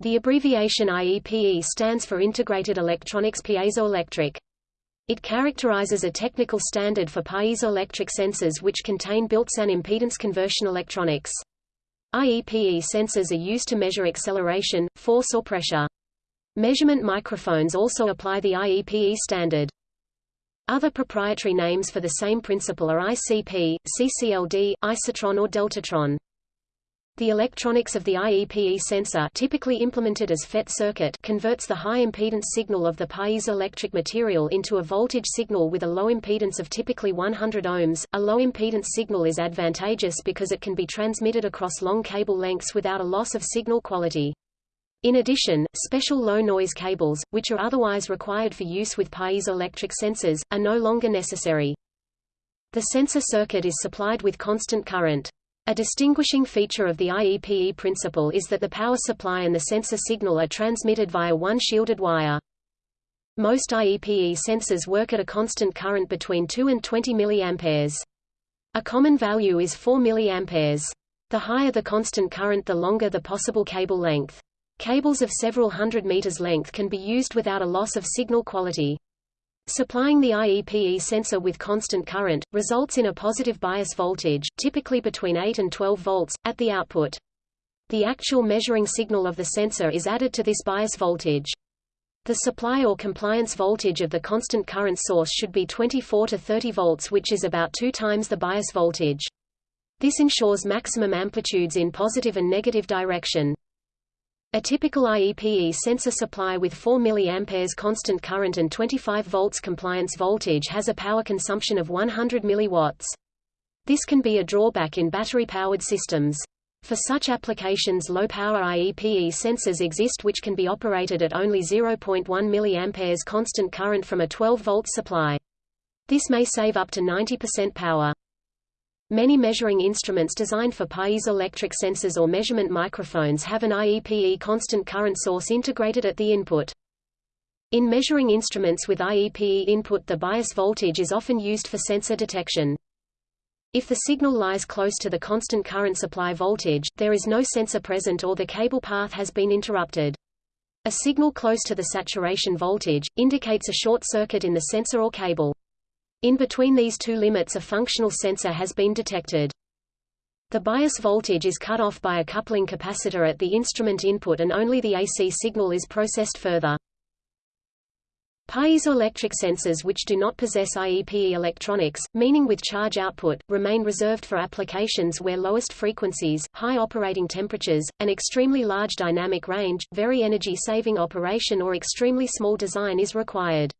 The abbreviation IEPE stands for Integrated Electronics Piezoelectric. It characterizes a technical standard for piezoelectric sensors which contain built-in impedance conversion electronics. IEPE sensors are used to measure acceleration, force or pressure. Measurement microphones also apply the IEPE standard. Other proprietary names for the same principle are ICP, CCLD, isotron or deltatron. The electronics of the IEPE sensor typically implemented as FET circuit converts the high impedance signal of the piezoelectric material into a voltage signal with a low impedance of typically 100 ohms. A low impedance signal is advantageous because it can be transmitted across long cable lengths without a loss of signal quality. In addition, special low-noise cables, which are otherwise required for use with piezoelectric sensors, are no longer necessary. The sensor circuit is supplied with constant current. A distinguishing feature of the IEPE principle is that the power supply and the sensor signal are transmitted via one shielded wire. Most IEPE sensors work at a constant current between 2 and 20 mA. A common value is 4 mA. The higher the constant current the longer the possible cable length. Cables of several hundred meters length can be used without a loss of signal quality. Supplying the IEPE sensor with constant current, results in a positive bias voltage typically between 8 and 12 volts, at the output. The actual measuring signal of the sensor is added to this bias voltage. The supply or compliance voltage of the constant current source should be 24 to 30 volts which is about two times the bias voltage. This ensures maximum amplitudes in positive and negative direction. A typical IEPE sensor supply with 4 mA constant current and 25 volts compliance voltage has a power consumption of 100 mW. This can be a drawback in battery-powered systems. For such applications low-power IEPE sensors exist which can be operated at only 0.1 mA constant current from a 12-volt supply. This may save up to 90% power. Many measuring instruments designed for piezoelectric sensors or measurement microphones have an IEPE constant current source integrated at the input. In measuring instruments with IEPE input the bias voltage is often used for sensor detection. If the signal lies close to the constant current supply voltage, there is no sensor present or the cable path has been interrupted. A signal close to the saturation voltage, indicates a short circuit in the sensor or cable. In between these two limits a functional sensor has been detected. The bias voltage is cut off by a coupling capacitor at the instrument input and only the AC signal is processed further. Piezoelectric sensors which do not possess IEPE electronics, meaning with charge output, remain reserved for applications where lowest frequencies, high operating temperatures, an extremely large dynamic range, very energy-saving operation or extremely small design is required.